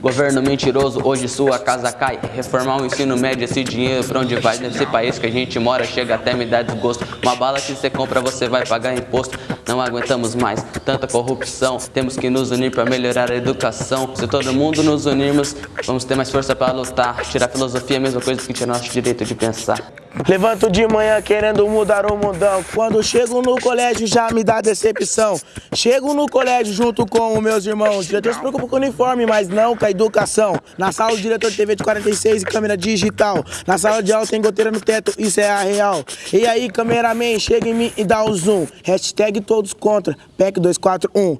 Governo mentiroso, hoje sua casa cai. Reformar o ensino médio, esse dinheiro pra onde vai? Nesse país que a gente mora, chega até me dar desgosto. Uma bala que você compra, você vai pagar imposto. Não aguentamos mais tanta corrupção. Temos que nos unir pra melhorar a educação. Se todo mundo nos unirmos, vamos ter mais força pra lutar. Tirar filosofia é a mesma coisa que tirar nosso direito de pensar. Levanto de manhã querendo mudar o mundão. Quando chego no colégio já me dá decepção. Chego no colégio junto com os meus irmãos. Já se preocupa com o uniforme, mas não com a educação. Na sala o diretor de TV de 46 e câmera digital. Na sala de aula tem goteira no teto, isso é a real. E aí, cameraman, chega em mim e dá o zoom. Hashtag todos contra, PEC 241.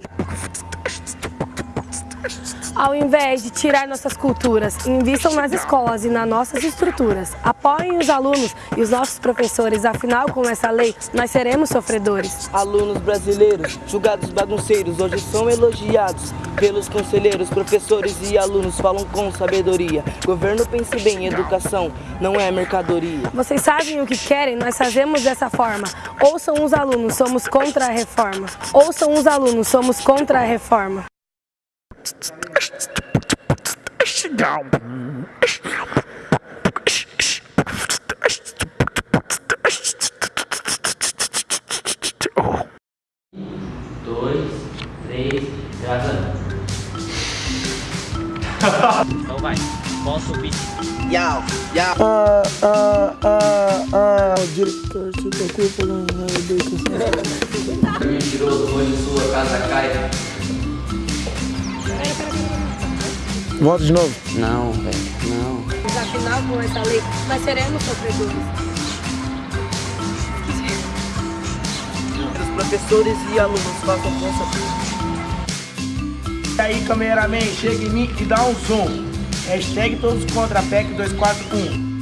Ao invés de tirar nossas culturas, invistam nas escolas e nas nossas estruturas. Apoiem os alunos e os nossos professores, afinal, com essa lei, nós seremos sofredores. Alunos brasileiros, julgados bagunceiros, hoje são elogiados pelos conselheiros, professores e alunos falam com sabedoria. Governo pense bem, educação não é mercadoria. Vocês sabem o que querem? Nós fazemos dessa forma. Ouçam os alunos, somos contra a reforma. Ouçam os alunos, somos contra a reforma. Dois, três, gravando. então vai, volta o beat. Yau, yau. Ah, ah, ah, ah. O diretor se preocupa com a educação. Mentiroso, hoje sua casa cai. Volta de novo. Não, velho, não. Afinal, com essa lei, nós seremos sofredores. Os professores e alunos façam com sabedoria. E aí, cameraman, chega em mim e dá um zoom. Hashtag todos contra a PEC 241.